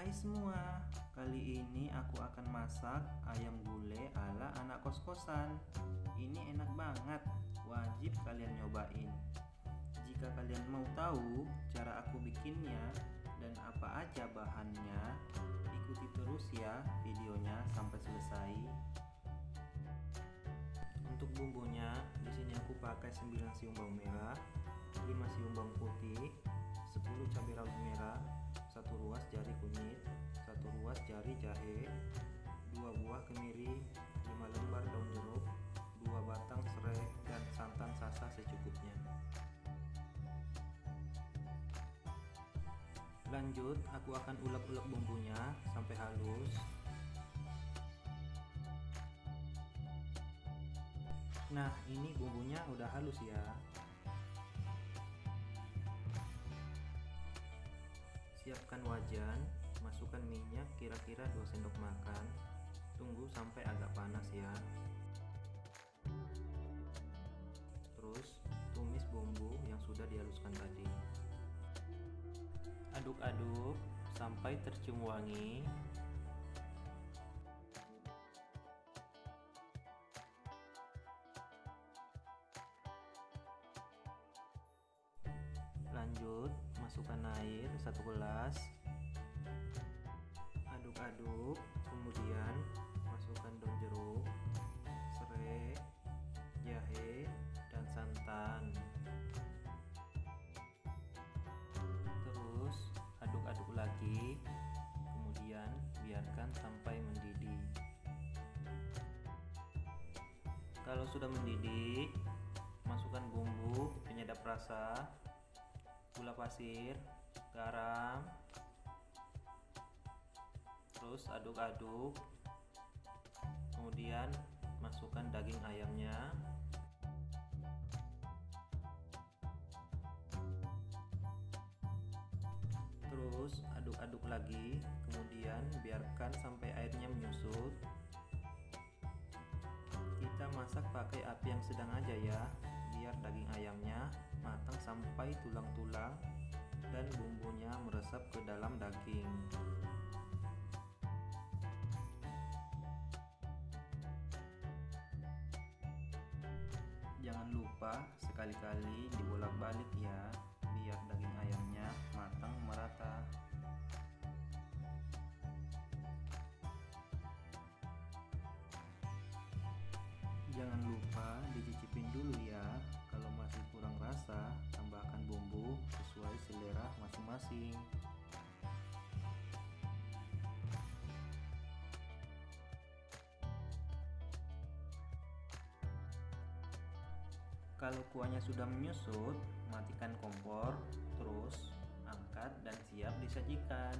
Hai semua, kali ini aku akan masak ayam gulai ala anak kos-kosan. Ini enak banget, wajib kalian nyobain. Jika kalian mau tahu cara aku bikinnya dan apa aja bahannya Ikuti terus ya videonya sampai selesai. Untuk bumbunya, di sini aku pakai 9 siung bawang merah 5 siung bawang putih 10 cabai rawit merah satu ruas jari kunyit kemiri lima lembar daun jeruk dua batang serai dan santan sasa secukupnya. Lanjut aku akan ulek-ulek bumbunya sampai halus. Nah ini bumbunya udah halus ya. Siapkan wajan, masukkan minyak kira-kira 2 sendok makan. Tunggu sampai agak panas ya. Terus tumis bumbu yang sudah dihaluskan tadi. Aduk-aduk sampai tercium wangi. lanjut masukkan air satu gelas aduk-aduk biarkan sampai mendidih kalau sudah mendidih masukkan bumbu penyedap rasa gula pasir, garam, terus aduk-aduk. Kemudian masukkan daging ayamnya. Terus aduk-aduk lagi, kemudian biarkan sampai airnya menyusut. Kita masak pakai api yang sedang aja ya, biar daging ayamnya matang sampai tulang-tulang dan bumbunya meresap ke dalam daging jangan lupa sekali-kali dibolak-balik ya jangan lupa dicicipin dulu ya. Kalau masih kurang rasa tambahkan bumbu sesuai selera masing-masing. Kalau kuahnya sudah menyusut matikan kompor terus angkat dan siap disajikan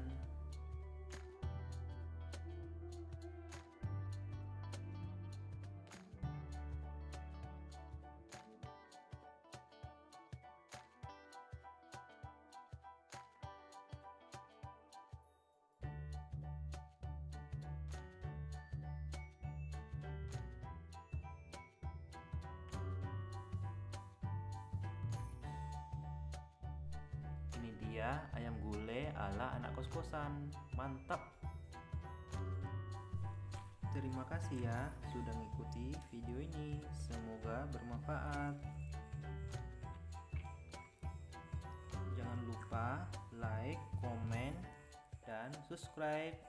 Dia ayam gulai ala anak kos-kosan. Mantap. Terima kasih ya sudah mengikuti video ini. Semoga bermanfaat. Jangan lupa like, komen, dan subscribe.